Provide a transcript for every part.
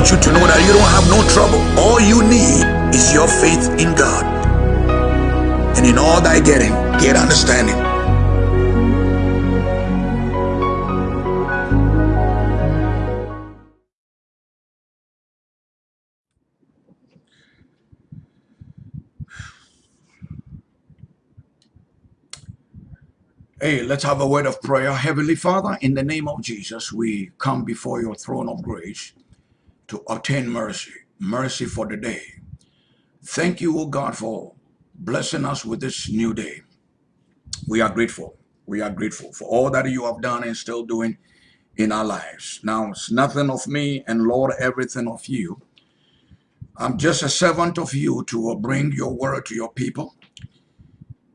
want you to know that you don't have no trouble. All you need is your faith in God. And in all thy getting, get understanding. Hey, let's have a word of prayer. Heavenly Father, in the name of Jesus, we come before your throne of grace to obtain mercy, mercy for the day. Thank you, O God, for blessing us with this new day. We are grateful. We are grateful for all that you have done and still doing in our lives. Now, it's nothing of me and Lord, everything of you. I'm just a servant of you to bring your word to your people.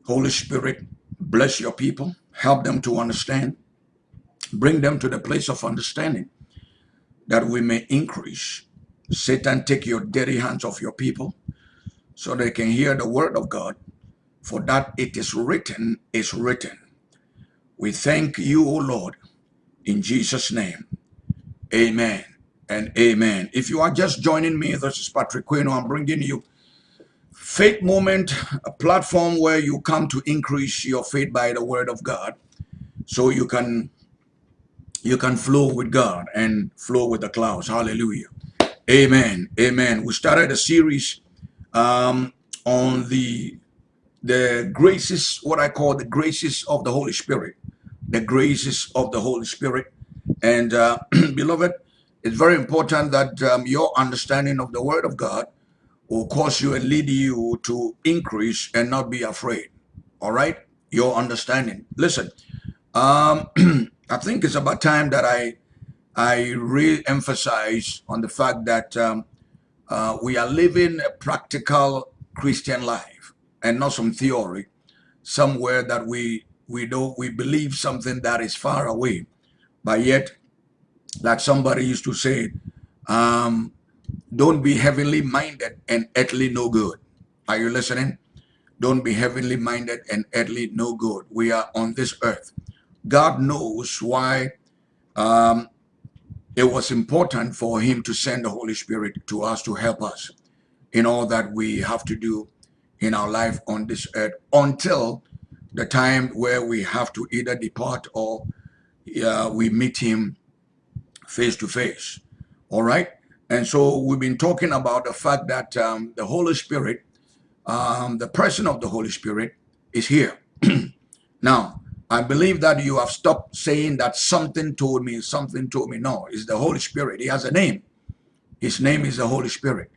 Holy Spirit, Bless your people. Help them to understand. Bring them to the place of understanding that we may increase. Satan, take your dirty hands off your people so they can hear the word of God. For that it is written, is written. We thank you, O Lord, in Jesus' name. Amen and amen. If you are just joining me, this is Patrick Quino. I'm bringing you Faith Moment, a platform where you come to increase your faith by the word of God. So you can you can flow with God and flow with the clouds. Hallelujah. Amen. Amen. We started a series um, on the the graces, what I call the graces of the Holy Spirit. The graces of the Holy Spirit. And uh, beloved, it's very important that um, your understanding of the Word of God will cause you and lead you to increase and not be afraid. All right? Your understanding. Listen, um, I think it's about time that I I re-emphasize on the fact that um, uh, we are living a practical Christian life and not some theory somewhere that we we don't we believe something that is far away, but yet, like somebody used to say, um, don't be heavenly minded and earthly no good. Are you listening? Don't be heavenly minded and earthly no good. We are on this earth. God knows why um, it was important for him to send the Holy Spirit to us to help us in all that we have to do in our life on this earth until the time where we have to either depart or uh, we meet him face to face. All right? And so we've been talking about the fact that um, the Holy Spirit, um, the person of the Holy Spirit is here. now, I believe that you have stopped saying that something told me, something told me. No, it's the Holy Spirit. He has a name. His name is the Holy Spirit.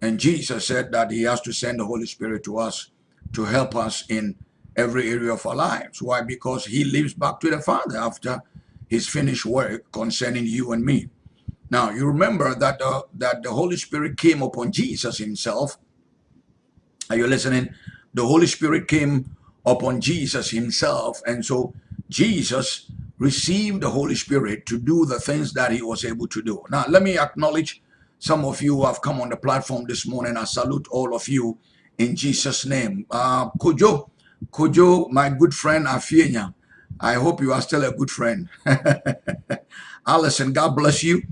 And Jesus said that he has to send the Holy Spirit to us to help us in every area of our lives. Why? Because he lives back to the Father after his finished work concerning you and me. Now, you remember that, uh, that the Holy Spirit came upon Jesus himself. Are you listening? The Holy Spirit came upon Jesus himself. And so Jesus received the Holy Spirit to do the things that he was able to do. Now, let me acknowledge some of you who have come on the platform this morning. I salute all of you in Jesus' name. Uh, Kojo, Kojo, my good friend Afienya, I hope you are still a good friend. Allison, God bless you.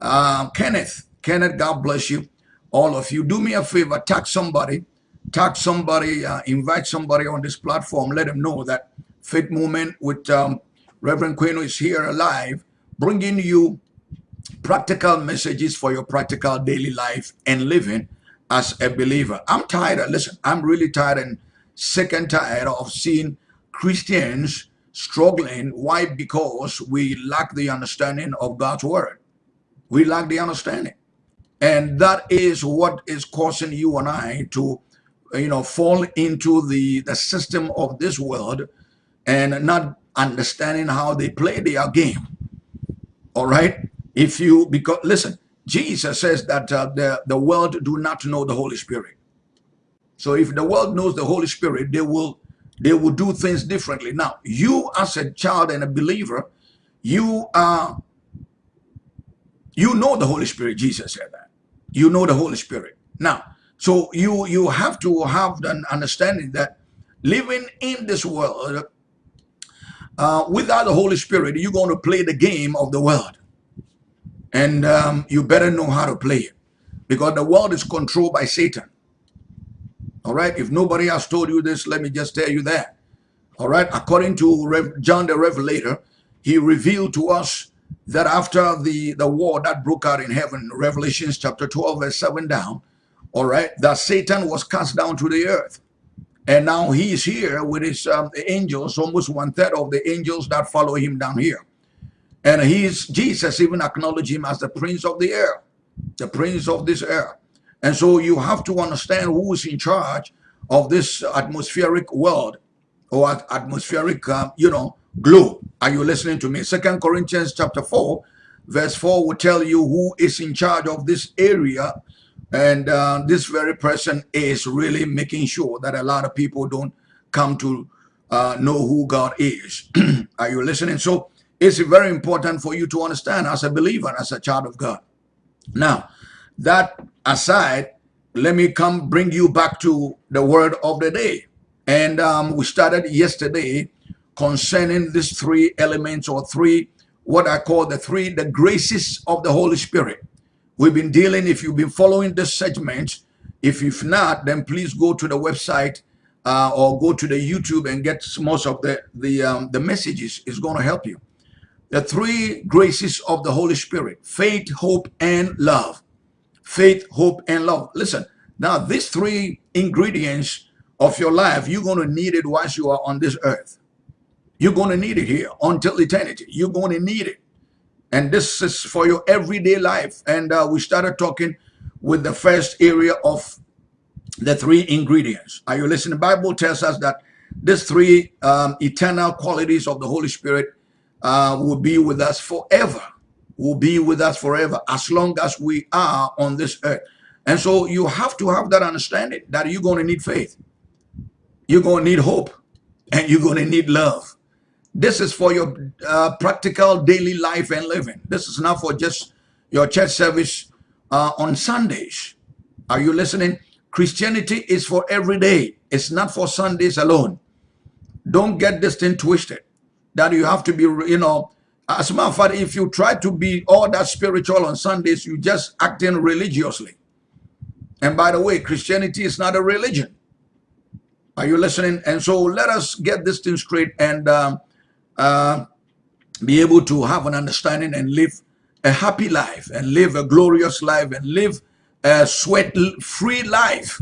Uh, Kenneth, Kenneth, God bless you. All of you. Do me a favor, tag somebody, tag somebody, uh, invite somebody on this platform. Let them know that Faith Movement with um, Reverend Queno is here alive, bringing you practical messages for your practical daily life and living as a believer. I'm tired. Listen, I'm really tired and sick and tired of seeing Christians struggling. Why? Because we lack the understanding of God's word. We lack the understanding. And that is what is causing you and I to, you know, fall into the, the system of this world and not understanding how they play their game. All right? If you, because, listen, Jesus says that uh, the, the world do not know the Holy Spirit. So if the world knows the Holy Spirit, they will they will do things differently. Now, you as a child and a believer, you are you know the Holy Spirit. Jesus said that. You know the Holy Spirit. Now, so you you have to have an understanding that living in this world uh, without the Holy Spirit, you're going to play the game of the world. And um, you better know how to play it because the world is controlled by Satan. All right. If nobody has told you this, let me just tell you that. All right. According to Rev John the Revelator, he revealed to us that after the, the war that broke out in heaven, Revelations chapter 12, verse 7 down, all right, that Satan was cast down to the earth. And now he is here with his um, angels, almost one third of the angels that follow him down here. And he's Jesus even acknowledged him as the prince of the air, the prince of this air. And so you have to understand who is in charge of this atmospheric world or atmospheric, uh, you know, globe. Are you listening to me? Second Corinthians chapter 4, verse 4 will tell you who is in charge of this area. And uh, this very person is really making sure that a lot of people don't come to uh, know who God is. Are you listening? So it's very important for you to understand as a believer, as a child of God. Now, that aside, let me come bring you back to the word of the day. And um, we started yesterday concerning these three elements or three, what I call the three, the graces of the Holy Spirit. We've been dealing, if you've been following this segment, if you've not, then please go to the website uh, or go to the YouTube and get most of the, the, um, the messages. It's going to help you. The three graces of the Holy Spirit, faith, hope, and love. Faith, hope, and love. Listen, now these three ingredients of your life, you're going to need it whilst you are on this earth. You're going to need it here until eternity. You're going to need it. And this is for your everyday life. And uh, we started talking with the first area of the three ingredients. Are you listening? The Bible tells us that these three um, eternal qualities of the Holy Spirit uh, will be with us forever. Will be with us forever as long as we are on this earth. And so you have to have that understanding that you're going to need faith. You're going to need hope and you're going to need love. This is for your uh, practical daily life and living. This is not for just your church service uh, on Sundays. Are you listening? Christianity is for every day. It's not for Sundays alone. Don't get this thing twisted. That you have to be, you know, as a matter of fact, if you try to be all that spiritual on Sundays, you just acting religiously. And by the way, Christianity is not a religion. Are you listening? And so let us get this thing straight and um, uh, be able to have an understanding and live a happy life and live a glorious life and live a sweat-free life.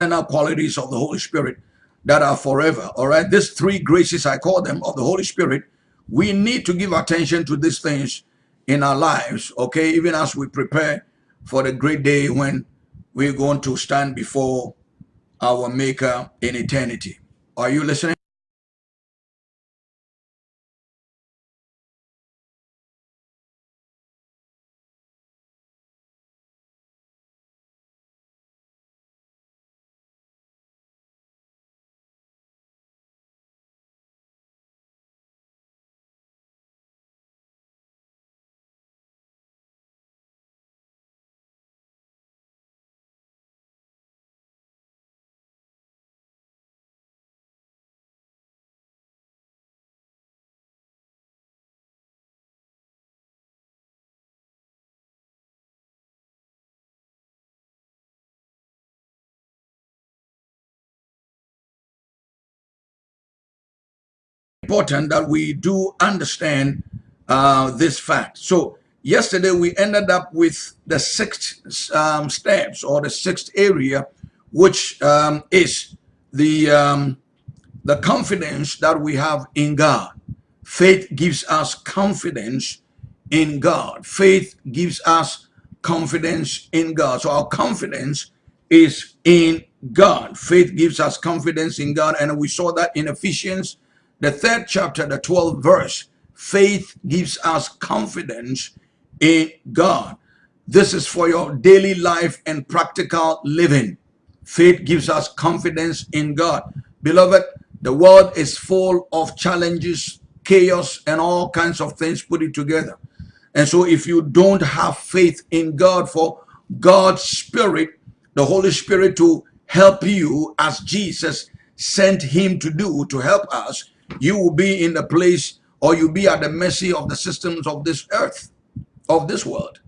And our qualities of the Holy Spirit that are forever. All right. These three graces, I call them, of the Holy Spirit. We need to give attention to these things in our lives. Okay. Even as we prepare for the great day when we're going to stand before our Maker in eternity. Are you listening? Important that we do understand uh, this fact. So yesterday we ended up with the sixth um, steps or the sixth area, which um, is the um, the confidence that we have in God. Faith gives us confidence in God. Faith gives us confidence in God. So our confidence is in God. Faith gives us confidence in God. And we saw that in Ephesians the third chapter, the 12th verse, faith gives us confidence in God. This is for your daily life and practical living. Faith gives us confidence in God. Beloved, the world is full of challenges chaos and all kinds of things put it together. And so if you don't have faith in God for God's Spirit, the Holy Spirit to help you as Jesus sent him to do to help us, you will be in the place or you'll be at the mercy of the systems of this earth, of this world.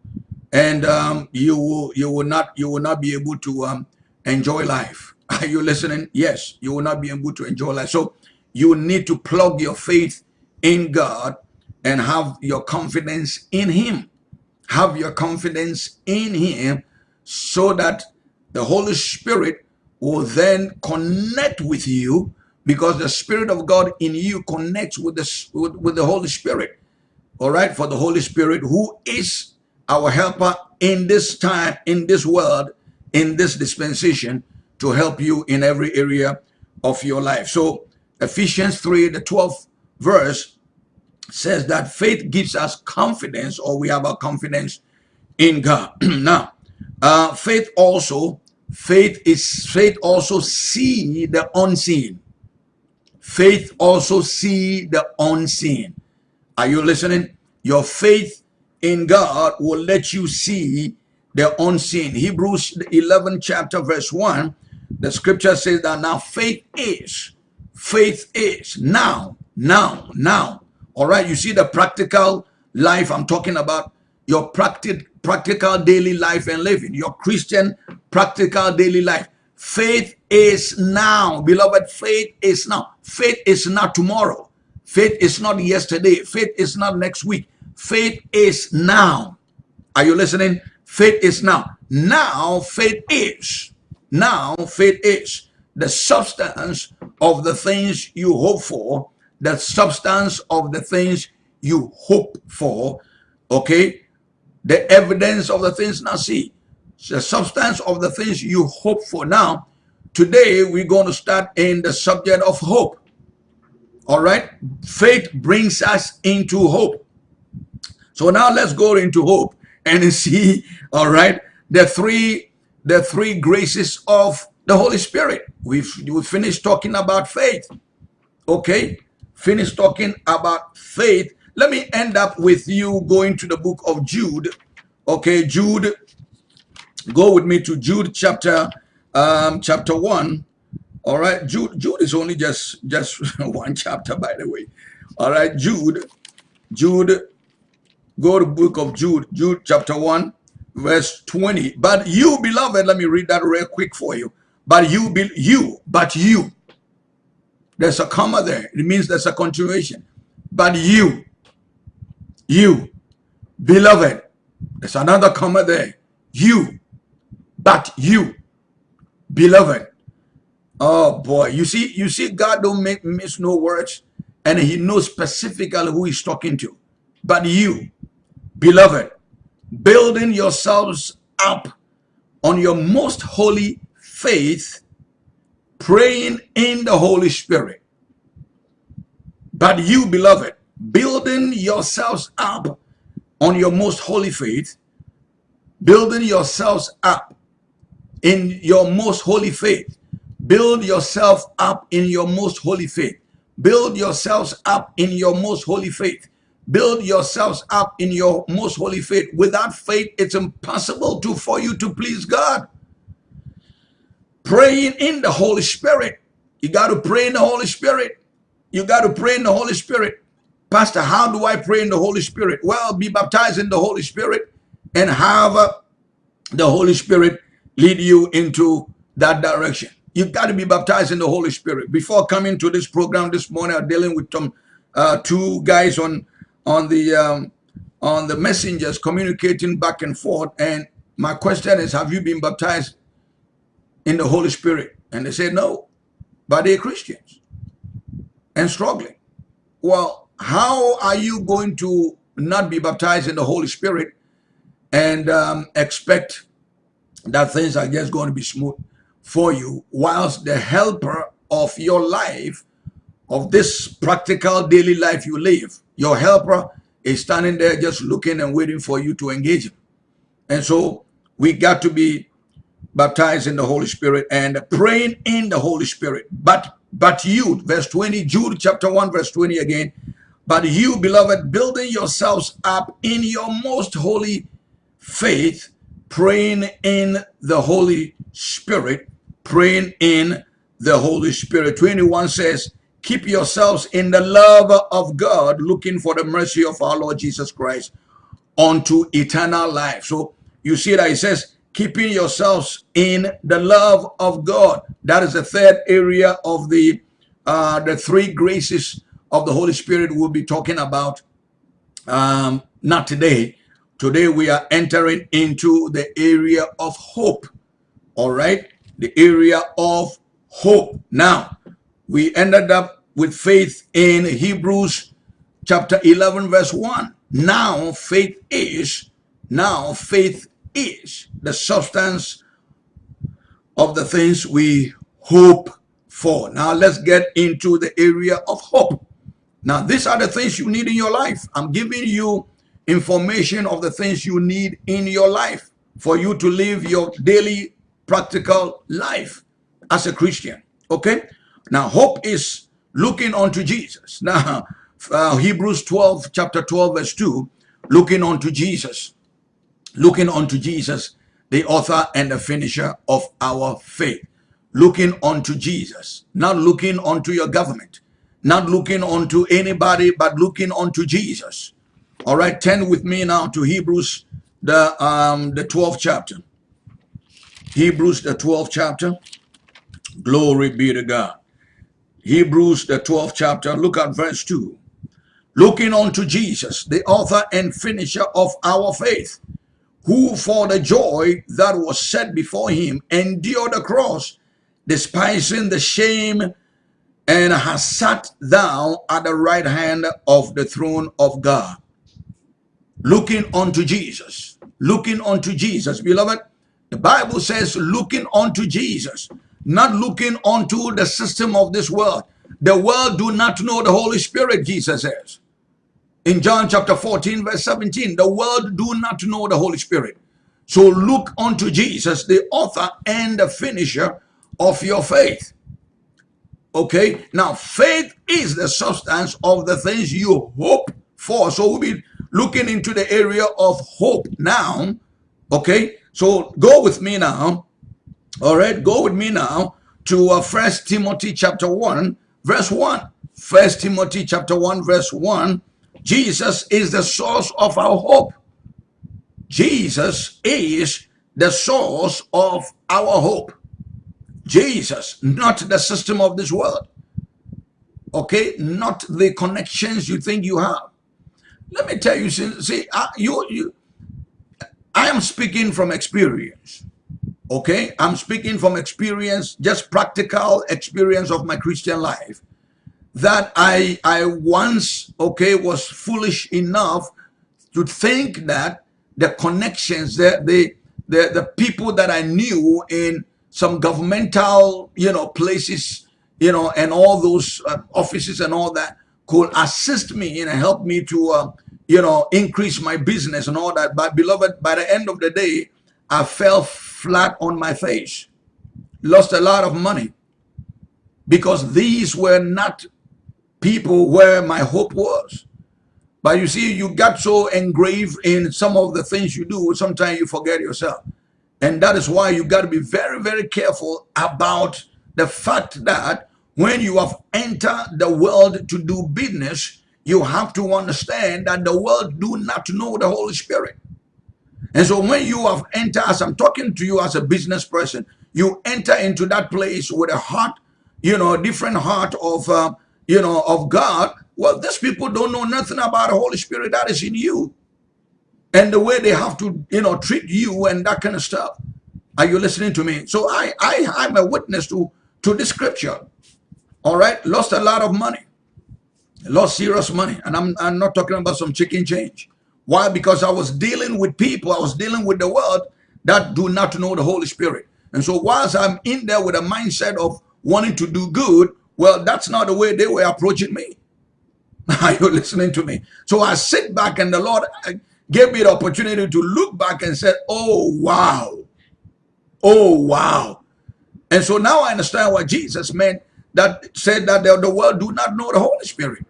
And um, you will you will not you will not be able to um, enjoy life. Are you listening? Yes, you will not be able to enjoy life. So you need to plug your faith in God and have your confidence in him. Have your confidence in him so that the Holy Spirit will then connect with you because the Spirit of God in you connects with the, with, with the Holy Spirit. All right, for the Holy Spirit who is our helper in this time, in this world, in this dispensation to help you in every area of your life. So Ephesians 3, the 12th verse says that faith gives us confidence or we have a confidence in God. now, uh, faith also, faith is, faith also see the unseen. Faith also see the unseen. Are you listening? Your faith in God will let you see the unseen. Hebrews 11 chapter verse 1, the scripture says that now faith is, faith is, now, now, now. All right, you see the practical life I'm talking about, your practic practical daily life and living, your Christian practical daily life. Faith is now, beloved, faith is now. Faith is not tomorrow. Faith is not yesterday. Faith is not next week. Faith is now. Are you listening? Faith is now. Now faith is. Now faith is the substance of the things you hope for, the substance of the things you hope for, okay? The evidence of the things not see, the substance of the things you hope for. Now, today we're going to start in the subject of hope. All right? Faith brings us into hope. So now let's go into hope and see, all right, the three the three graces of the Holy Spirit. We've we finished talking about faith. Okay, finished talking about faith. Let me end up with you going to the book of Jude. Okay, Jude. Go with me to Jude chapter um, chapter one. All right, Jude. Jude is only just just one chapter, by the way. All right, Jude. Jude Go to book of Jude, Jude chapter 1, verse 20. But you, beloved, let me read that real quick for you. But you, be, you, but you. There's a comma there. It means there's a continuation. But you, you, beloved. There's another comma there. You, but you, beloved. Oh boy, you see, you see, God don't make miss no words, and He knows specifically who He's talking to. But you, Beloved, building yourselves up on your most holy faith, praying in the Holy Spirit. But you, beloved, building yourselves up on your most holy faith, building yourselves up in your most holy faith. Build yourself up in your most holy faith. Build yourselves up in your most holy faith. Build yourselves up in your most holy faith. Without faith, it's impossible to for you to please God. Praying in the Holy Spirit. You got to pray in the Holy Spirit. You got to pray in the Holy Spirit. Pastor, how do I pray in the Holy Spirit? Well, be baptized in the Holy Spirit and have uh, the Holy Spirit lead you into that direction. You've got to be baptized in the Holy Spirit. Before coming to this program this morning, I'm dealing with some uh, two guys on on the um, on the messengers communicating back and forth. And my question is, have you been baptized in the Holy Spirit? And they said no, but they're Christians and struggling. Well, how are you going to not be baptized in the Holy Spirit and um, expect that things are just going to be smooth for you whilst the helper of your life of this practical daily life you live your helper is standing there just looking and waiting for you to engage him. And so we got to be baptized in the Holy Spirit and praying in the Holy Spirit. But but you, verse 20, Jude chapter 1, verse 20 again. But you, beloved, building yourselves up in your most holy faith, praying in the Holy Spirit, praying in the Holy Spirit. 21 says, keep yourselves in the love of God, looking for the mercy of our Lord Jesus Christ unto eternal life. So you see that it says, keeping yourselves in the love of God. That is the third area of the uh, the three graces of the Holy Spirit we'll be talking about. Um, not today. Today we are entering into the area of hope. All right, the area of hope. Now we ended up with faith in Hebrews chapter 11 verse 1. Now faith is, now faith is the substance of the things we hope for. Now let's get into the area of hope. Now these are the things you need in your life. I'm giving you information of the things you need in your life for you to live your daily practical life as a Christian. Okay? Now hope is looking unto Jesus. Now uh, Hebrews 12, chapter 12, verse 2, looking unto Jesus looking unto Jesus, the author and the finisher of our faith. Looking unto Jesus, not looking unto your government, not looking unto anybody, but looking unto Jesus. All right, turn with me now to Hebrews, the um, the 12th chapter. Hebrews, the 12th chapter. Glory be to God. Hebrews, the 12th chapter. Look at verse 2. Looking unto Jesus, the author and finisher of our faith who for the joy that was set before him endured the cross, despising the shame, and has sat down at the right hand of the throne of God. Looking unto Jesus, looking unto Jesus, beloved, the Bible says looking unto Jesus, not looking unto the system of this world. The world do not know the Holy Spirit, Jesus says in John chapter 14, verse 17, the world do not know the Holy Spirit. So look unto Jesus, the author and the finisher of your faith. Okay, now faith is the substance of the things you hope for. So be looking into the area of hope now. Okay, so go with me now. All right, go with me now to uh, First Timothy chapter 1, verse 1. First Timothy chapter 1, verse 1 Jesus is the source of our hope. Jesus is the source of our hope. Jesus, not the system of this world. Okay, not the connections you think you have. Let me tell you, see, I, you, you, I am speaking from experience. Okay, I'm speaking from experience, just practical experience of my Christian life that I I once okay was foolish enough to think that the connections that the the the people that I knew in some governmental you know places you know and all those uh, offices and all that could assist me and help me to uh, you know increase my business and all that but beloved by the end of the day I fell flat on my face lost a lot of money because these were not people where my hope was. But you see, you got so engraved in some of the things you do, sometimes you forget yourself. And that is why you got to be very, very careful about the fact that when you have entered the world to do business, you have to understand that the world do not know the Holy Spirit. And so when you have entered, as I'm talking to you as a business person, you enter into that place with a heart, you know, a different heart of uh, you know, of God, well, these people don't know nothing about the Holy Spirit that is in you. And the way they have to, you know, treat you and that kind of stuff. Are you listening to me? So I, I, I'm a witness to, to this scripture. All right. Lost a lot of money. Lost serious money. And I'm, I'm not talking about some chicken change. Why? Because I was dealing with people. I was dealing with the world that do not know the Holy Spirit. And so whilst I'm in there with a mindset of wanting to do good, well, that's not the way they were approaching me. Are you listening to me? So I sit back and the Lord uh, gave me the opportunity to look back and said, oh, wow. Oh, wow. And so now I understand what Jesus meant that said that the, the world do not know the Holy Spirit.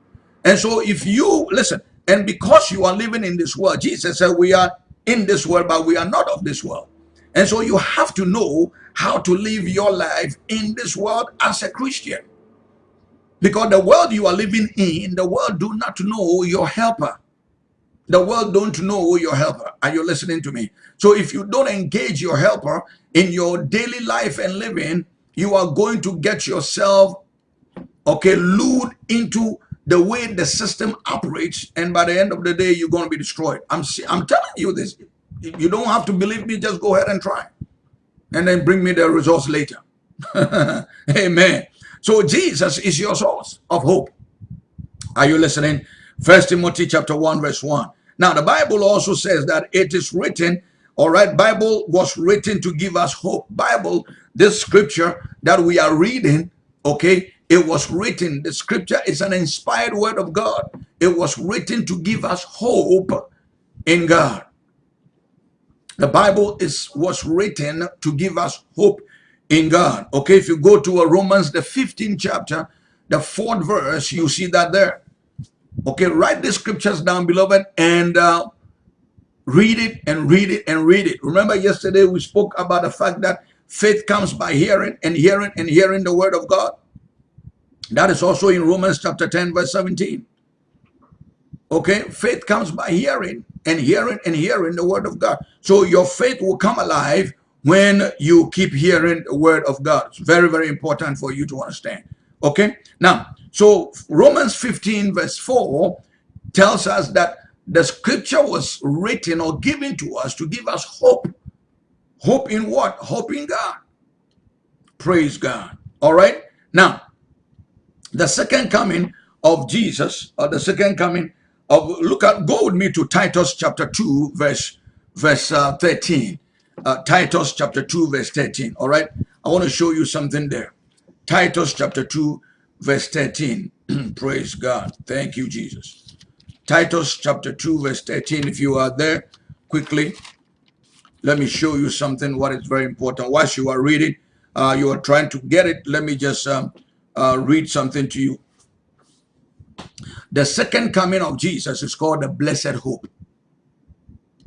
And so if you, listen, and because you are living in this world, Jesus said we are in this world, but we are not of this world. And so you have to know how to live your life in this world as a Christian. Because the world you are living in, the world do not know your helper. The world don't know your helper. Are you listening to me? So if you don't engage your helper in your daily life and living, you are going to get yourself, okay, lured into the way the system operates. And by the end of the day, you're going to be destroyed. I'm, I'm telling you this. You don't have to believe me. Just go ahead and try. And then bring me the results later. Amen. So Jesus is your source of hope. Are you listening? First Timothy chapter 1 verse 1. Now the Bible also says that it is written, all right, Bible was written to give us hope. Bible, this scripture that we are reading, okay, it was written, the scripture is an inspired word of God. It was written to give us hope in God. The Bible is was written to give us hope in God. Okay, if you go to a Romans, the 15th chapter, the fourth verse, you see that there. Okay, write the scriptures down, beloved, and uh, read it and read it and read it. Remember yesterday we spoke about the fact that faith comes by hearing and hearing and hearing the word of God. That is also in Romans chapter 10 verse 17. Okay, faith comes by hearing and hearing and hearing the word of God. So your faith will come alive when you keep hearing the word of God. It's very, very important for you to understand. Okay, now, so Romans 15 verse 4 tells us that the scripture was written or given to us to give us hope. Hope in what? Hope in God. Praise God. All right. Now, the second coming of Jesus, or the second coming of, look at, go with me to Titus chapter 2, verse, verse uh, 13. Uh, Titus chapter 2, verse 13. All right. I want to show you something there. Titus chapter 2, verse 13. Praise God. Thank you, Jesus. Titus chapter 2, verse 13. If you are there, quickly, let me show you something, what is very important. Whilst you are reading, uh, you are trying to get it, let me just um, uh, read something to you. The second coming of Jesus is called the blessed hope.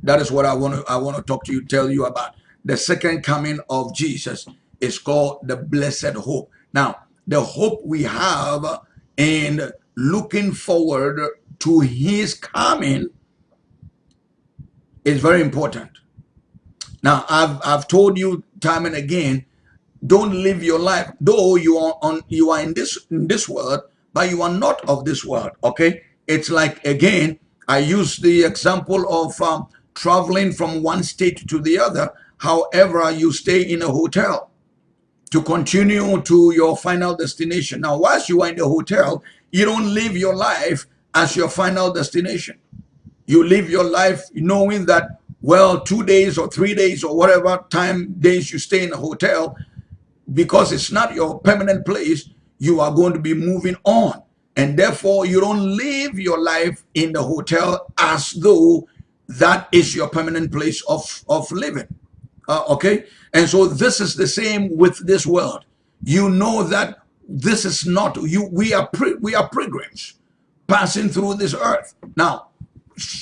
That is what I want to I want to talk to you, tell you about. The second coming of Jesus is called the blessed hope. Now, the hope we have in looking forward to his coming is very important. Now, I've, I've told you time and again, don't live your life, though you are on you are in this in this world, but you are not of this world. Okay, it's like again, I use the example of um, traveling from one state to the other. However, you stay in a hotel to continue to your final destination. Now, whilst you are in the hotel, you don't live your life as your final destination. You live your life knowing that, well, two days or three days or whatever time days you stay in a hotel, because it's not your permanent place, you are going to be moving on. And therefore, you don't live your life in the hotel as though that is your permanent place of, of living. Uh, okay? And so this is the same with this world. You know that this is not you. We are we are pilgrims passing through this earth. Now,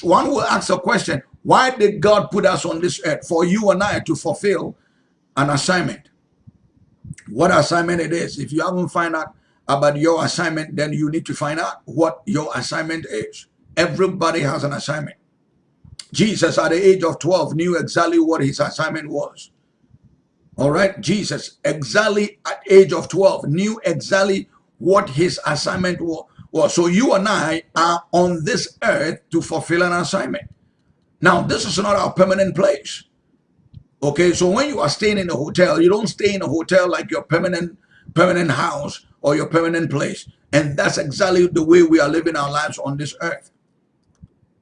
one will ask a question, why did God put us on this earth? For you and I to fulfill an assignment. What assignment it is. If you haven't found out about your assignment, then you need to find out what your assignment is. Everybody has an assignment. Jesus at the age of 12 knew exactly what his assignment was. All right, Jesus exactly at age of 12 knew exactly what his assignment was. So you and I are on this earth to fulfill an assignment. Now, this is not our permanent place. Okay, so when you are staying in a hotel, you don't stay in a hotel like your permanent permanent house or your permanent place. And that's exactly the way we are living our lives on this earth.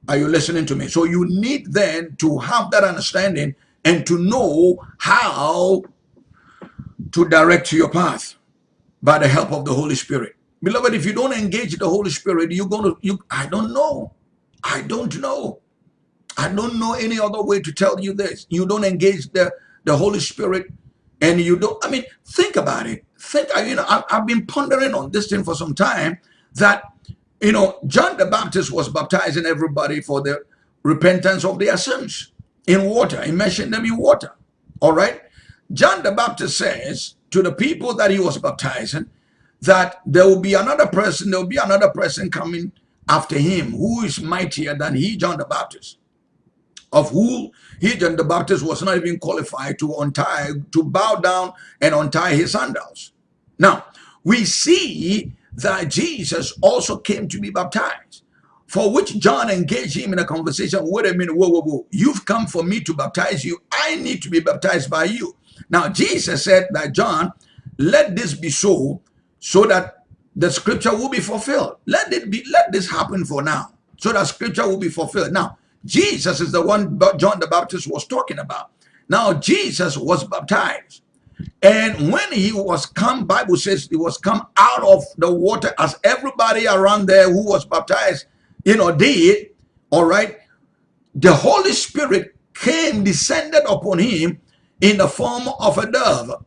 Are you listening to me? So you need then to have that understanding and to know how to direct your path by the help of the Holy Spirit. Beloved, if you don't engage the Holy Spirit, you're going to, you, I don't know. I don't know. I don't know any other way to tell you this. You don't engage the, the Holy Spirit and you don't, I mean, think about it. Think, you know, I, I've been pondering on this thing for some time that you know, John the Baptist was baptizing everybody for the repentance of their sins in water, immersing them in water. All right. John the Baptist says to the people that he was baptizing that there will be another person, there will be another person coming after him who is mightier than he, John the Baptist, of who he, John the Baptist, was not even qualified to untie, to bow down and untie his sandals. Now, we see that Jesus also came to be baptized, for which John engaged him in a conversation. Wait a minute, whoa, whoa, whoa. You've come for me to baptize you. I need to be baptized by you. Now, Jesus said that, John, let this be so, so that the scripture will be fulfilled. Let it be, let this happen for now, so that scripture will be fulfilled. Now, Jesus is the one John the Baptist was talking about. Now, Jesus was baptized. And when he was come, Bible says he was come out of the water as everybody around there who was baptized, you know, did, all right, the Holy Spirit came, descended upon him in the form of a dove.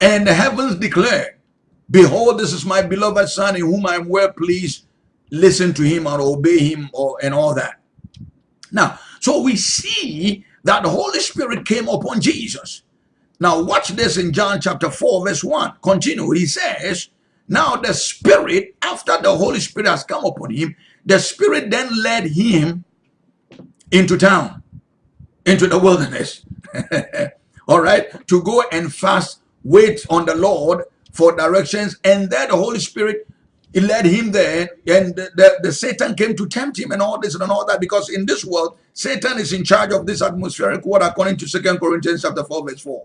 And the heavens declared, Behold, this is my beloved son in whom I am well pleased. Listen to him or obey him or and all that. Now, so we see that the Holy Spirit came upon Jesus. Now, watch this in John chapter 4, verse 1. Continue. He says, Now the Spirit, after the Holy Spirit has come upon him, the Spirit then led him into town, into the wilderness. All right, to go and fast, wait on the Lord for directions, and then the Holy Spirit he led him there, and the, the, the, Satan came to tempt him and all this and all that, because in this world, Satan is in charge of this atmospheric world, according to Second Corinthians chapter 4, verse 4.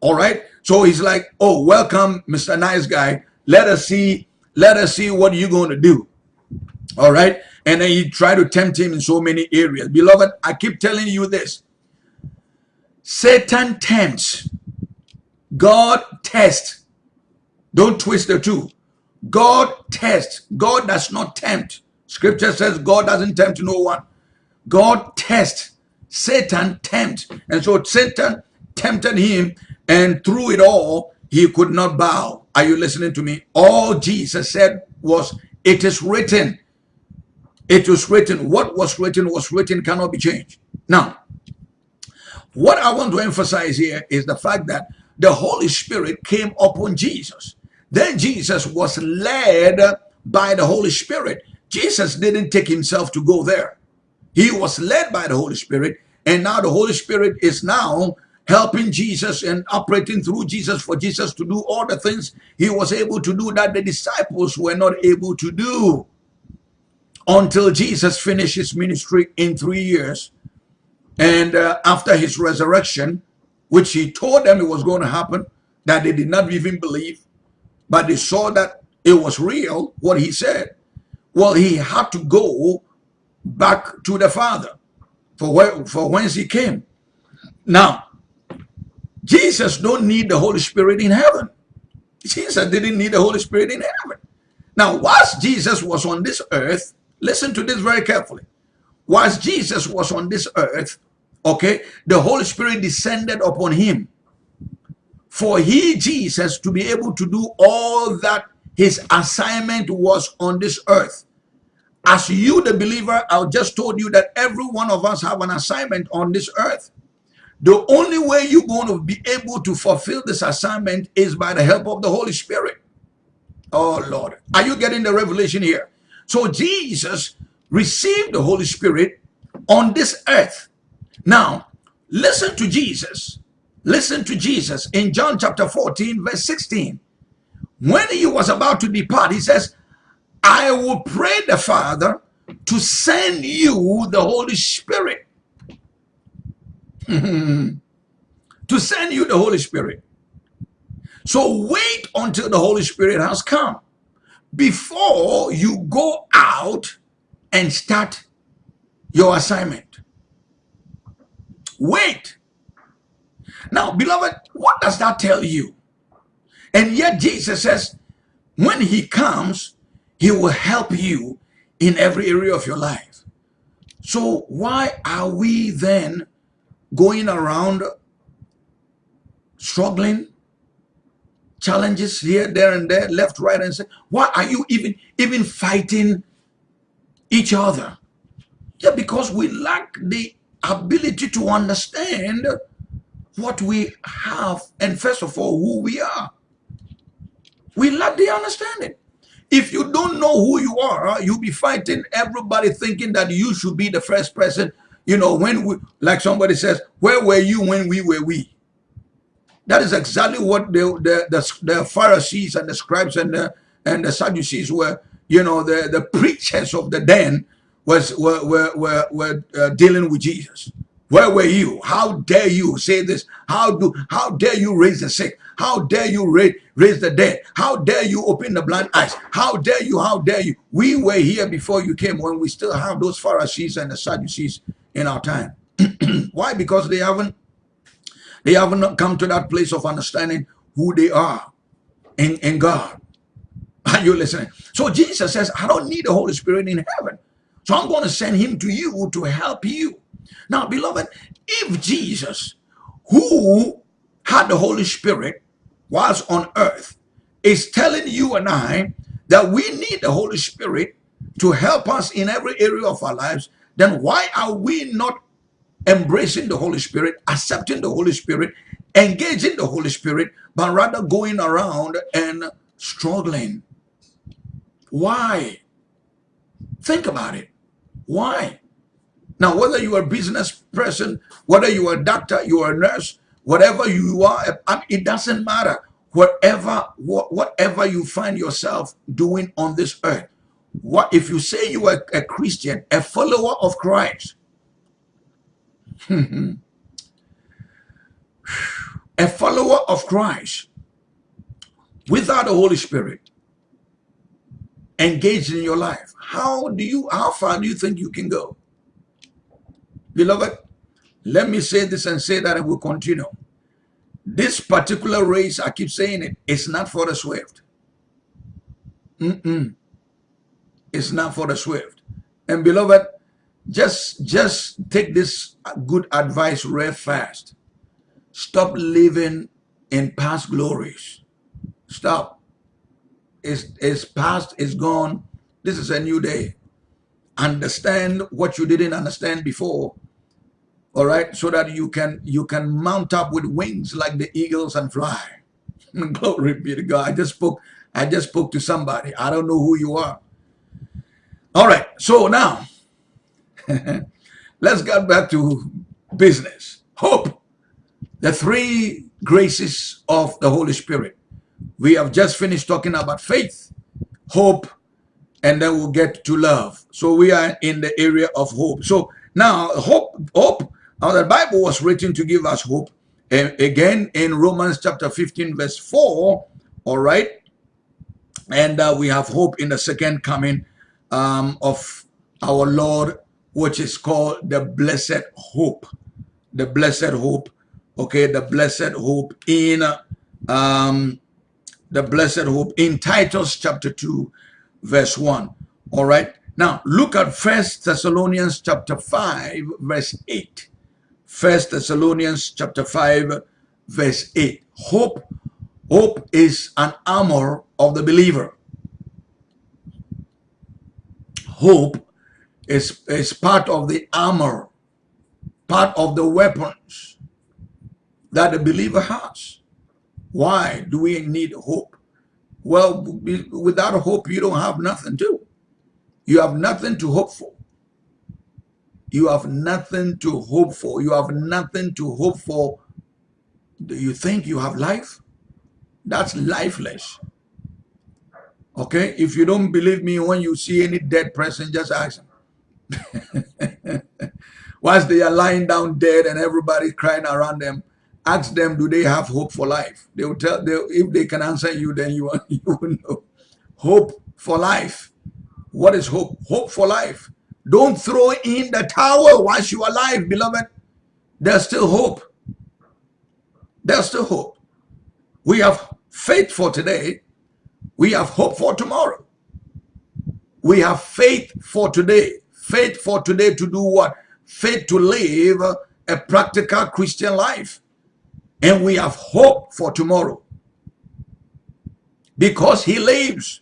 All right. So he's like, oh, welcome, Mr. Nice Guy. Let us see, let us see what you're going to do. All right. And then he tried to tempt him in so many areas. Beloved, I keep telling you this. Satan tempts. God tests. Don't twist the two. God tests. God does not tempt. Scripture says God doesn't tempt no one. God tests. Satan tempt. And so Satan tempted him and through it all, he could not bow. Are you listening to me? All Jesus said was, it is written. It was written. What was written was written, cannot be changed. Now, what I want to emphasize here is the fact that the Holy Spirit came upon Jesus. Then Jesus was led by the Holy Spirit. Jesus didn't take himself to go there. He was led by the Holy Spirit. And now the Holy Spirit is now helping Jesus and operating through Jesus for Jesus to do all the things he was able to do that the disciples were not able to do until Jesus finished his ministry in three years. And uh, after his resurrection, which he told them it was going to happen, that they did not even believe, but they saw that it was real, what he said. Well, he had to go back to the Father for, where, for whence he came. Now, Jesus don't need the Holy Spirit in heaven. Jesus didn't need the Holy Spirit in heaven. Now, whilst Jesus was on this earth, listen to this very carefully. Whilst Jesus was on this earth, okay, the Holy Spirit descended upon him for he, Jesus, to be able to do all that his assignment was on this earth. As you, the believer, I've just told you that every one of us have an assignment on this earth. The only way you're going to be able to fulfill this assignment is by the help of the Holy Spirit. Oh, Lord. Are you getting the revelation here? So Jesus received the Holy Spirit on this earth. Now, listen to Jesus. Listen to Jesus in John chapter 14, verse 16. When he was about to depart, he says, I will pray the Father to send you the Holy Spirit. to send you the Holy Spirit. So wait until the Holy Spirit has come before you go out and start your assignment. Wait now, beloved, what does that tell you? And yet Jesus says, when he comes, he will help you in every area of your life. So why are we then going around struggling, challenges here, there, and there, left, right, and say, Why are you even even fighting each other? Yeah, because we lack the ability to understand what we have and first of all who we are. We lack the understanding. If you don't know who you are, you'll be fighting everybody thinking that you should be the first person. You know, when we, like somebody says, where were you when we were we? That is exactly what the, the, the, the Pharisees and the scribes and the, and the Sadducees were, you know, the, the preachers of the den was were, were, were, were uh, dealing with Jesus. Where were you? How dare you say this? How do how dare you raise the sick? How dare you raise, raise the dead? How dare you open the blind eyes? How dare you? How dare you? We were here before you came when we still have those Pharisees and the Sadducees in our time. Why? Because they haven't they haven't come to that place of understanding who they are in, in God. Are you listening? So Jesus says, I don't need the Holy Spirit in heaven. So I'm going to send him to you to help you. Now, beloved, if Jesus, who had the Holy Spirit whilst on earth, is telling you and I that we need the Holy Spirit to help us in every area of our lives, then why are we not embracing the Holy Spirit, accepting the Holy Spirit, engaging the Holy Spirit, but rather going around and struggling? Why? Think about it. Why? Now, whether you are a business person, whether you are a doctor, you are a nurse, whatever you are, um, it doesn't matter. Whatever, whatever you find yourself doing on this earth, what if you say you are a Christian, a follower of Christ, a follower of Christ, without the Holy Spirit, engaged in your life, how do you, how far do you think you can go? Beloved, let me say this and say that and we'll continue. This particular race, I keep saying it, it's not for the swift. Mm-mm. It's not for the swift. And beloved, just just take this good advice real fast. Stop living in past glories. Stop. It's, it's past, it's gone. This is a new day. Understand what you didn't understand before all right? So that you can you can mount up with wings like the eagles and fly. Glory be to god. I just spoke i just spoke to somebody. I don't know who you are. All right. So now let's get back to business. Hope. The three graces of the holy spirit. We have just finished talking about faith hope and then we'll get to love. So we are in the area of hope. So now hope hope now the Bible was written to give us hope. again in Romans chapter 15 verse 4, all right? And uh, we have hope in the second coming um, of our Lord, which is called the blessed hope. The blessed hope, okay? The blessed hope in um, the blessed hope in Titus chapter 2 verse 1, all right? Now, look at First Thessalonians chapter 5 verse 8. First Thessalonians chapter 5 verse 8. Hope, hope is an armor of the believer. Hope is, is part of the armor, part of the weapons that the believer has. Why do we need hope? Well, without hope, you don't have nothing to. You have nothing to hope for. You have nothing to hope for. You have nothing to hope for. Do you think you have life? That's lifeless. Okay? If you don't believe me, when you see any dead person, just ask them. Once they are lying down dead and everybody crying around them, ask them, do they have hope for life? They will tell, they, if they can answer you, then you, you will know. Hope for life. What is hope? Hope for life. Don't throw in the towel whilst you are alive, beloved. There's still hope. There's still hope. We have faith for today. We have hope for tomorrow. We have faith for today. Faith for today to do what? Faith to live a practical Christian life. And we have hope for tomorrow. Because he lives,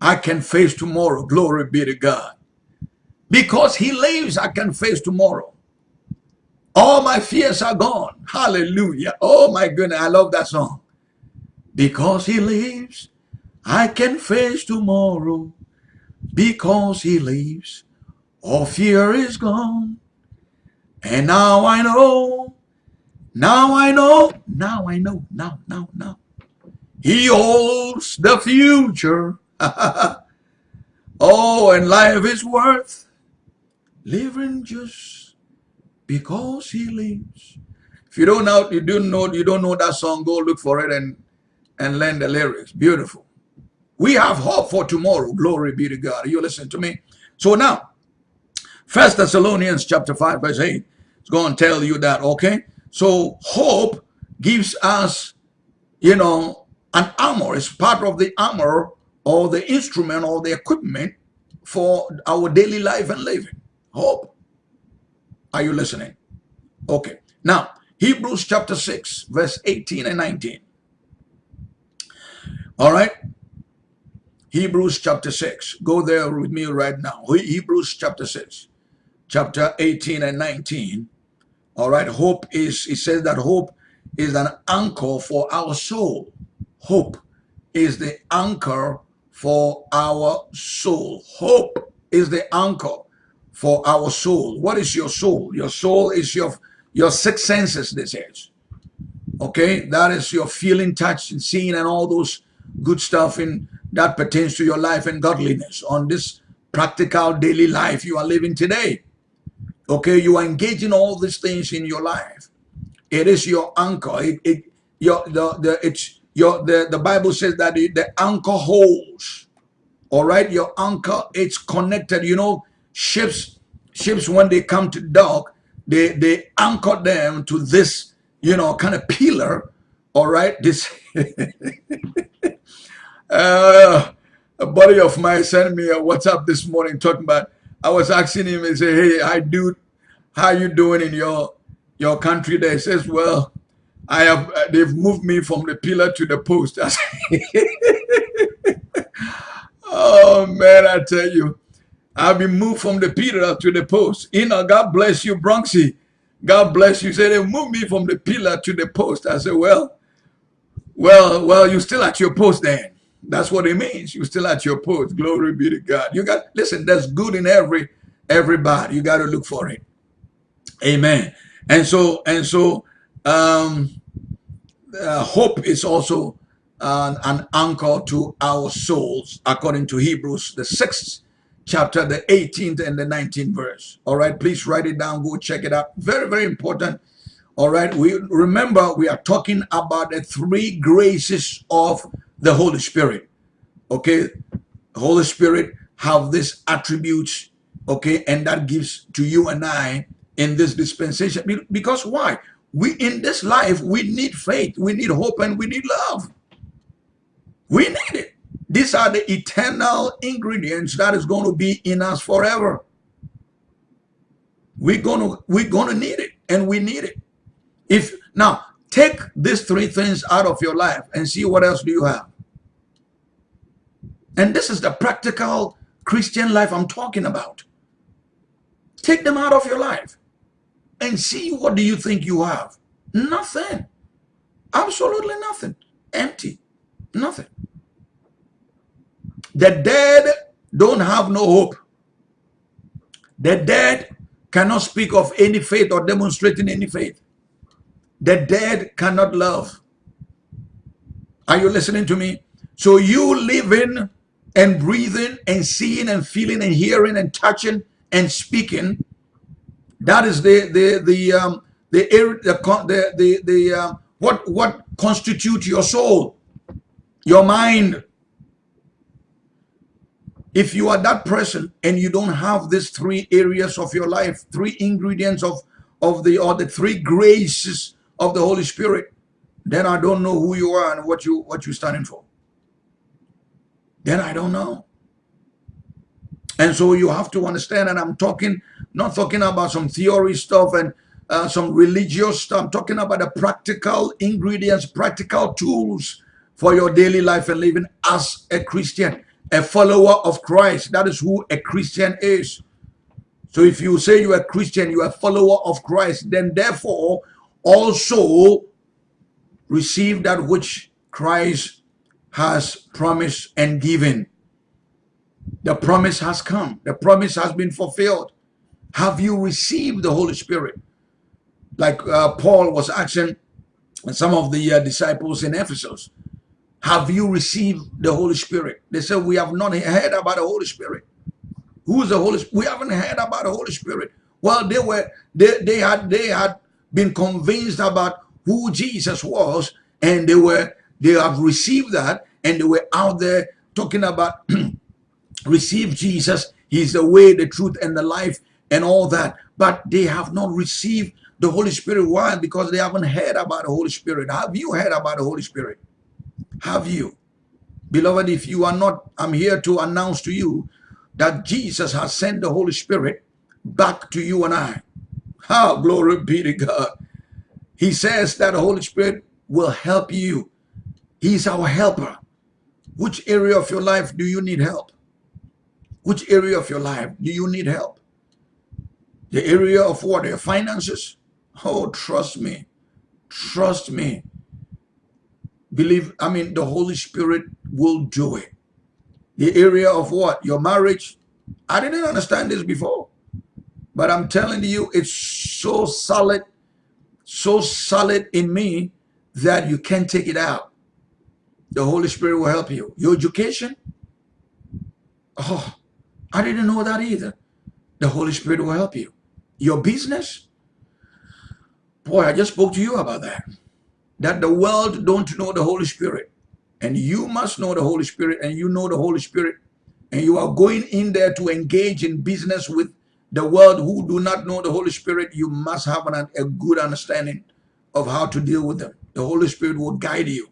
I can face tomorrow. Glory be to God. Because he lives, I can face tomorrow. All my fears are gone. Hallelujah. Oh my goodness, I love that song. Because he lives, I can face tomorrow. Because he lives, all fear is gone. And now I know, now I know, now I know, now, now, now. He holds the future. oh, and life is worth living just because he lives. If you don't know, you don't know, you don't know that song, go look for it and and learn the lyrics. Beautiful. We have hope for tomorrow. Glory be to God. You listen to me. So now, First Thessalonians chapter 5, verse 8. It's going to tell you that, okay? So hope gives us, you know, an armor. It's part of the armor or the instrument or the equipment for our daily life and living. Hope. Are you listening? Okay. Now, Hebrews chapter 6, verse 18 and 19. All right. Hebrews chapter 6. Go there with me right now. Hebrews chapter 6, chapter 18 and 19. All right. Hope is, it says that hope is an anchor for our soul. Hope is the anchor for our soul. Hope is the anchor for our soul. What is your soul? Your soul is your your six senses, this is. Okay, that is your feeling, touch, and seeing, and all those good stuff in that pertains to your life and godliness on this practical daily life you are living today. Okay, you are engaging all these things in your life. It is your anchor. It, it your the, the it's your the, the Bible says that the anchor holds. All right, your anchor, it's connected. You know, ships, ships when they come to dock, they they anchor them to this, you know, kind of pillar. All right, this Uh, a buddy of mine sent me a WhatsApp this morning talking about. I was asking him and say, "Hey, hi, dude, how you doing in your your country?" There he says, "Well, I have. Uh, they've moved me from the pillar to the post." oh man, I tell you, I've been moved from the pillar to the post. You know, God bless you, Bronxy. God bless you. Say they moved me from the pillar to the post. I said, well, well, well, you're still at your post then. That's what it means. You're still at your post. Glory be to God. You got listen. There's good in every everybody. You got to look for it. Amen. And so and so, um, uh, hope is also an anchor to our souls, according to Hebrews, the sixth chapter, the 18th and the 19th verse. All right, please write it down. Go check it out. Very, very important. All right, we remember we are talking about the three graces of the Holy Spirit. Okay, Holy Spirit have these attributes. Okay, and that gives to you and I in this dispensation. Because why? We in this life we need faith, we need hope, and we need love. We need it. These are the eternal ingredients that is going to be in us forever. We're gonna we're gonna need it, and we need it. If now take these three things out of your life and see what else do you have. And this is the practical Christian life I'm talking about. Take them out of your life and see what do you think you have. Nothing. Absolutely nothing. Empty. Nothing. The dead don't have no hope. The dead cannot speak of any faith or demonstrating any faith. The dead cannot love. Are you listening to me? So you living and breathing and seeing and feeling and hearing and touching and speaking. That is the the the um the the the the, uh, what what constitutes your soul, your mind. If you are that person and you don't have these three areas of your life, three ingredients of of the or the three graces of the Holy Spirit, then I don't know who you are and what you what you're standing for then I don't know. And so you have to understand, and I'm talking, not talking about some theory stuff and uh, some religious stuff. I'm talking about the practical ingredients, practical tools, for your daily life and living as a Christian, a follower of Christ. That is who a Christian is. So if you say you are a Christian, you are a follower of Christ, then therefore also receive that which Christ has promised and given. The promise has come. The promise has been fulfilled. Have you received the Holy Spirit? Like uh, Paul was asking some of the uh, disciples in Ephesus, have you received the Holy Spirit? They said, we have not heard about the Holy Spirit. Who is the Holy Spirit? We haven't heard about the Holy Spirit. Well, they were they, they had they had been convinced about who Jesus was, and they were they have received that, and they were out there talking about receive Jesus. He's the way, the truth, and the life, and all that. But they have not received the Holy Spirit. Why? Because they haven't heard about the Holy Spirit. Have you heard about the Holy Spirit? Have you? Beloved, if you are not, I'm here to announce to you that Jesus has sent the Holy Spirit back to you and I. How glory be to God. He says that the Holy Spirit will help you. He's our helper. Which area of your life do you need help? Which area of your life do you need help? The area of what? Your finances? Oh, trust me. Trust me. Believe, I mean, the Holy Spirit will do it the area of what? Your marriage. I didn't understand this before. But I'm telling you, it's so solid, so solid in me that you can't take it out. The Holy Spirit will help you. Your education? Oh, I didn't know that either. The Holy Spirit will help you. Your business? Boy, I just spoke to you about that. That the world don't know the Holy Spirit. And you must know the Holy Spirit and you know the Holy Spirit. And you are going in there to engage in business with the world who do not know the Holy Spirit. You must have an, a good understanding of how to deal with them. The Holy Spirit will guide you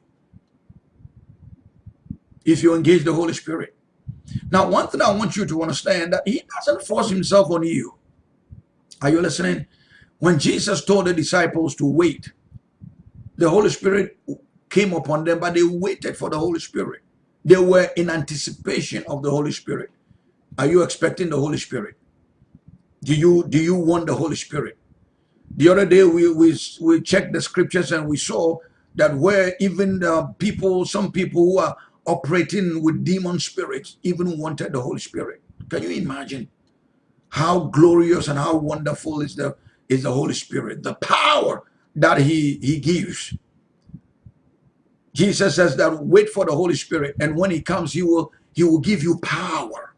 if you engage the Holy Spirit. Now, one thing I want you to understand that he doesn't force himself on you. Are you listening? When Jesus told the disciples to wait, the Holy Spirit came upon them, but they waited for the Holy Spirit. They were in anticipation of the Holy Spirit. Are you expecting the Holy Spirit? Do you do you want the Holy Spirit? The other day we we we checked the scriptures and we saw that where even the people, some people who are operating with demon spirits, even wanted the Holy Spirit. Can you imagine how glorious and how wonderful is the is the Holy Spirit? The power that He He gives. Jesus says that wait for the Holy Spirit. And when he comes, he will, he will give you power.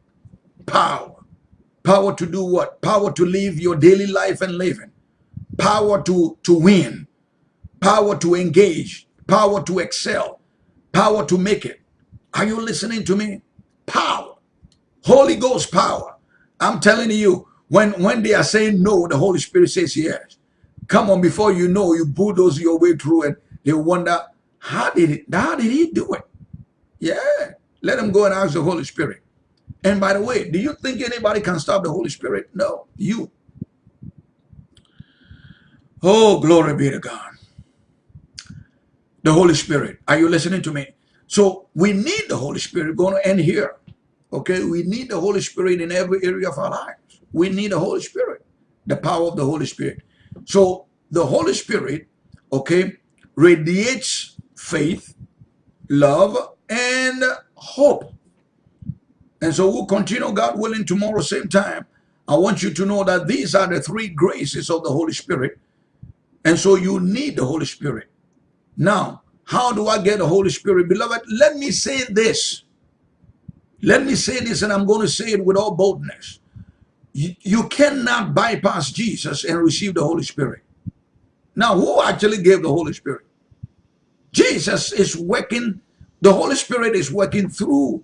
Power. Power to do what? Power to live your daily life and living. Power to, to win. Power to engage. Power to excel. Power to make it. Are you listening to me? Power. Holy Ghost power. I'm telling you, when, when they are saying no, the Holy Spirit says yes. Come on, before you know, you bulldoze your way through and they wonder, how did it? How did he do it? Yeah. Let him go and ask the Holy Spirit. And by the way, do you think anybody can stop the Holy Spirit? No, you. Oh, glory be to God. The Holy Spirit. Are you listening to me? So we need the Holy Spirit. Going to end here. Okay, we need the Holy Spirit in every area of our lives. We need the Holy Spirit, the power of the Holy Spirit. So the Holy Spirit, okay, radiates faith, love, and hope. And so we'll continue, God willing, tomorrow, same time. I want you to know that these are the three graces of the Holy Spirit. And so you need the Holy Spirit. Now, how do I get the Holy Spirit? Beloved, let me say this. Let me say this, and I'm going to say it with all boldness. You, you cannot bypass Jesus and receive the Holy Spirit. Now, who actually gave the Holy Spirit? Jesus is working, the Holy Spirit is working through,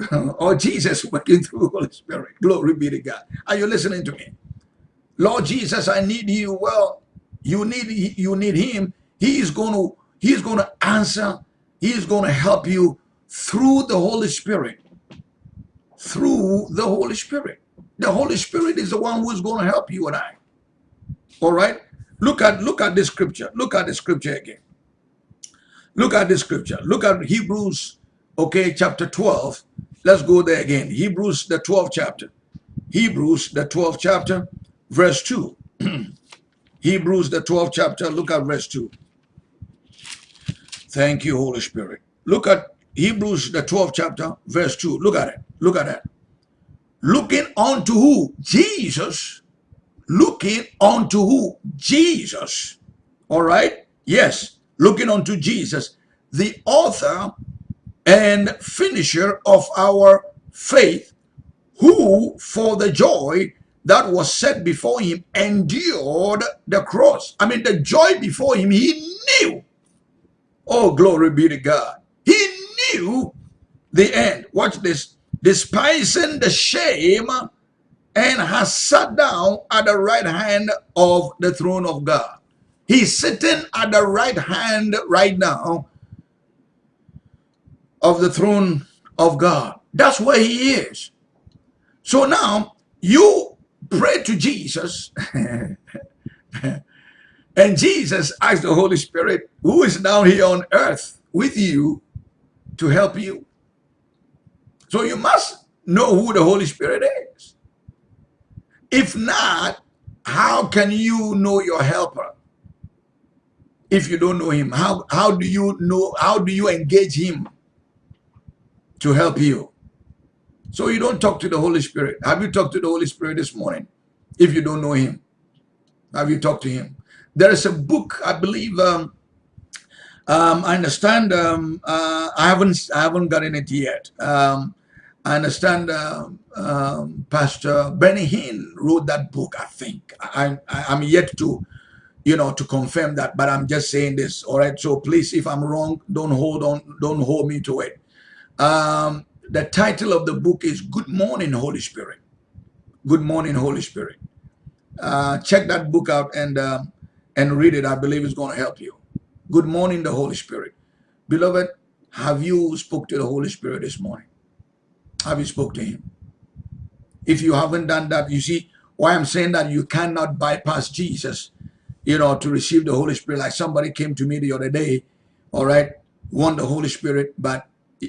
or Jesus working through the Holy Spirit. Glory be to God. Are you listening to me? Lord Jesus, I need you. Well, you need you need him. He is going to he is going to answer. He is going to help you through the Holy Spirit. Through the Holy Spirit. The Holy Spirit is the one who is going to help you and I. All right? Look at look at this scripture. Look at the scripture again. Look at this scripture. Look at Hebrews, okay, chapter 12. Let's go there again. Hebrews, the 12th chapter. Hebrews, the 12th chapter, verse 2. Hebrews, the 12th chapter, look at verse 2. Thank you, Holy Spirit. Look at Hebrews, the 12th chapter, verse 2. Look at it. Look at that. Looking unto who? Jesus. Looking unto who? Jesus. All right? Yes. Looking unto Jesus, the author and finisher of our faith, who for the joy that was set before him endured the cross. I mean, the joy before him, he knew. Oh, glory be to God. He knew the end. Watch this. Despising the shame and has sat down at the right hand of the throne of God. He's sitting at the right hand right now of the throne of God. That's where he is. So now you pray to Jesus and Jesus asked the Holy Spirit, who is now here on earth with you to help you. So you must know who the Holy Spirit is. If not, how can you know your helper? If you don't know him, how, how do you know, how do you engage him to help you? So you don't talk to the Holy Spirit. Have you talked to the Holy Spirit this morning? If you don't know him, have you talked to him? There is a book, I believe, um, um, I understand. Um, uh, I haven't I haven't gotten it yet. Um, I understand. Uh, um, Pastor Benny Hinn wrote that book. I think I, I am yet to, you know, to confirm that. But I'm just saying this. All right. So please, if I'm wrong, don't hold on. Don't hold me to it. Um, the title of the book is Good Morning, Holy Spirit. Good Morning, Holy Spirit. Uh, check that book out and uh, and read it. I believe it's going to help you. Good morning, the Holy Spirit. Beloved, have you spoke to the Holy Spirit this morning? Have you spoke to him? If you haven't done that, you see why I'm saying that you cannot bypass Jesus, you know, to receive the Holy Spirit. Like somebody came to me the other day, all right, want the Holy Spirit, but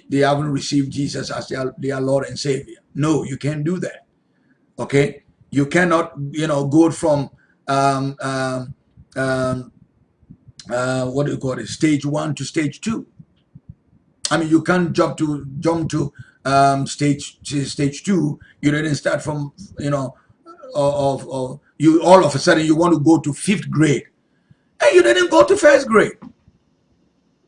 they haven't received Jesus as their, their Lord and Savior. No, you can't do that. Okay? You cannot, you know, go from um, um, um, uh, what do you call it, stage one to stage two. I mean, you can't jump to jump to um, stage stage two. You didn't start from you know, of, of you all of a sudden you want to go to fifth grade, and you didn't go to first grade.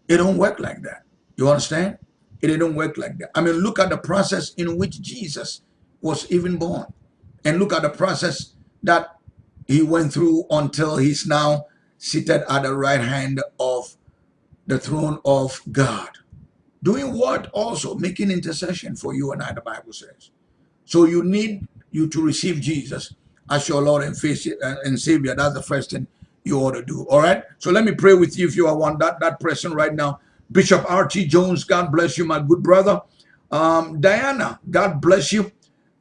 It don't work like that. You understand? It didn't work like that. I mean, look at the process in which Jesus was even born, and look at the process that he went through until he's now seated at the right hand of the throne of God. Doing what also? Making intercession for you and I, the Bible says. So you need you to receive Jesus as your Lord and, and Savior. That's the first thing you ought to do. All right. So let me pray with you if you are one that that person right now. Bishop R.T. Jones, God bless you, my good brother. Um, Diana, God bless you.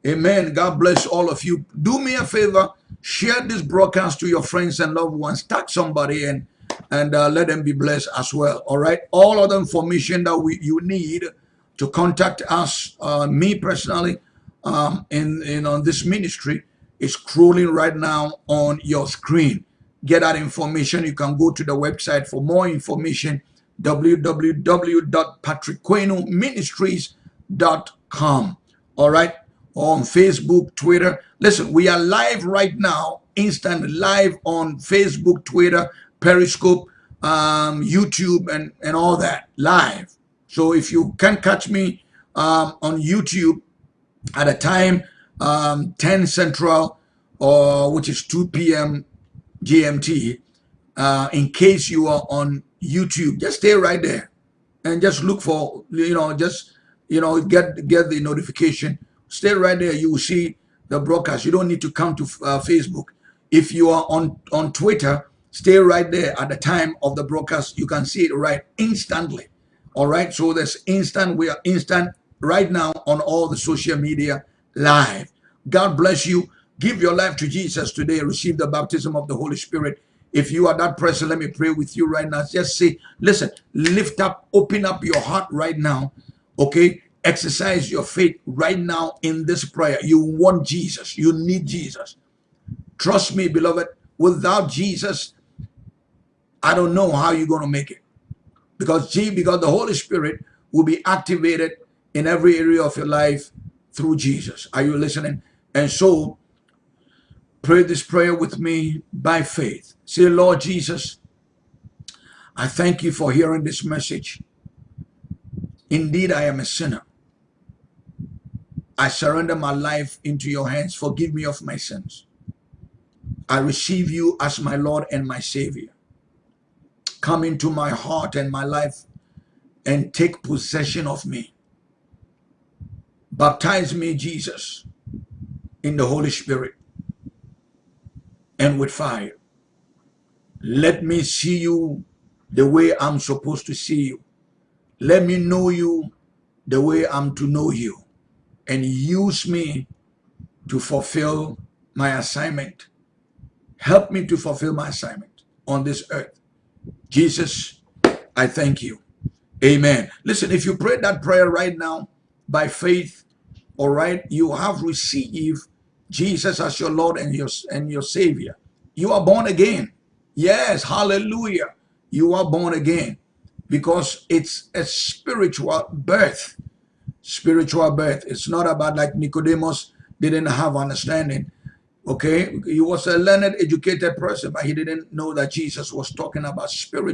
Amen. God bless all of you. Do me a favor Share this broadcast to your friends and loved ones. Tag somebody and and uh, let them be blessed as well. All right. All other information that we you need to contact us, uh, me personally, um, in in on this ministry is crawling right now on your screen. Get that information. You can go to the website for more information www.patrickquenoministries.com. All right on Facebook, Twitter. Listen, we are live right now, instant live on Facebook, Twitter, Periscope, um, YouTube, and, and all that, live. So if you can catch me um, on YouTube at a time, um, 10 Central, or which is 2 p.m. GMT, uh, in case you are on YouTube, just stay right there and just look for, you know, just, you know, get, get the notification Stay right there. You will see the broadcast. You don't need to come to uh, Facebook. If you are on, on Twitter, stay right there at the time of the broadcast. You can see it right instantly. All right. So there's instant. We are instant right now on all the social media live. God bless you. Give your life to Jesus today. Receive the baptism of the Holy Spirit If you are that person, let me pray with you right now. Just say, listen, lift up, open up your heart right now. Okay? Exercise your faith right now in this prayer. You want Jesus. You need Jesus. Trust me, beloved, without Jesus, I don't know how you're going to make it. Because G, because the Holy Spirit will be activated in every area of your life through Jesus. Are you listening? And so, pray this prayer with me by faith. Say, Lord Jesus, I thank you for hearing this message. Indeed, I am a sinner. I surrender my life into your hands. Forgive me of my sins. I receive you as my Lord and my Savior. Come into my heart and my life and take possession of me. Baptize me, Jesus, in the Holy Spirit and with fire. Let me see you the way I'm supposed to see you. Let me know you the way I'm to know you. And use me to fulfill my assignment. Help me to fulfill my assignment on this earth. Jesus, I thank you. Amen. Listen, if you pray that prayer right now by faith, all right, you have received Jesus as your Lord and your, and your Savior. You are born again. Yes, hallelujah. You are born again because it's a spiritual birth. Spiritual birth. It's not about like Nicodemus didn't have understanding. Okay, he was a learned, educated person, but he didn't know that Jesus was talking about spirit.